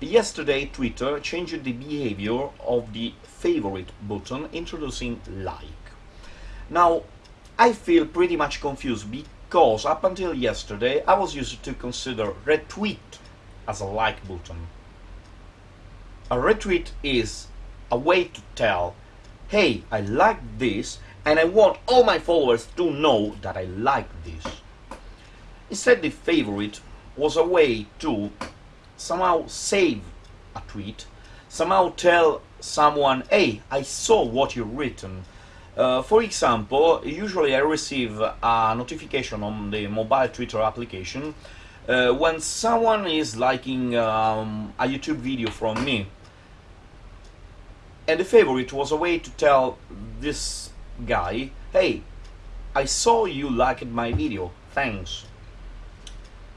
yesterday Twitter changed the behavior of the favorite button introducing like. Now, I feel pretty much confused because up until yesterday I was used to consider retweet as a like button. A retweet is a way to tell, hey, I like this and I want all my followers to know that I like this. Instead, the favorite was a way to somehow save a tweet, somehow tell someone, hey, I saw what you've written. Uh, for example, usually I receive a notification on the mobile Twitter application uh, when someone is liking um, a YouTube video from me. And the favorite was a way to tell this guy, hey, I saw you liked my video, thanks.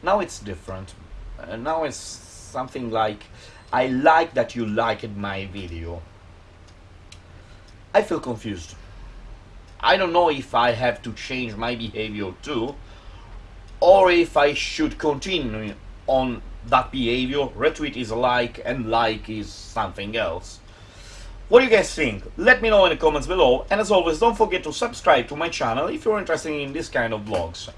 Now it's different. Uh, now it's something like, I like that you liked my video. I feel confused. I don't know if I have to change my behavior too, or if I should continue on that behavior, retweet is like and like is something else. What do you guys think? Let me know in the comments below, and as always don't forget to subscribe to my channel if you're interested in this kind of vlogs.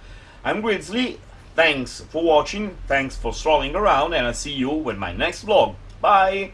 I'm Grizzly, thanks for watching, thanks for strolling around, and I'll see you with my next vlog. Bye!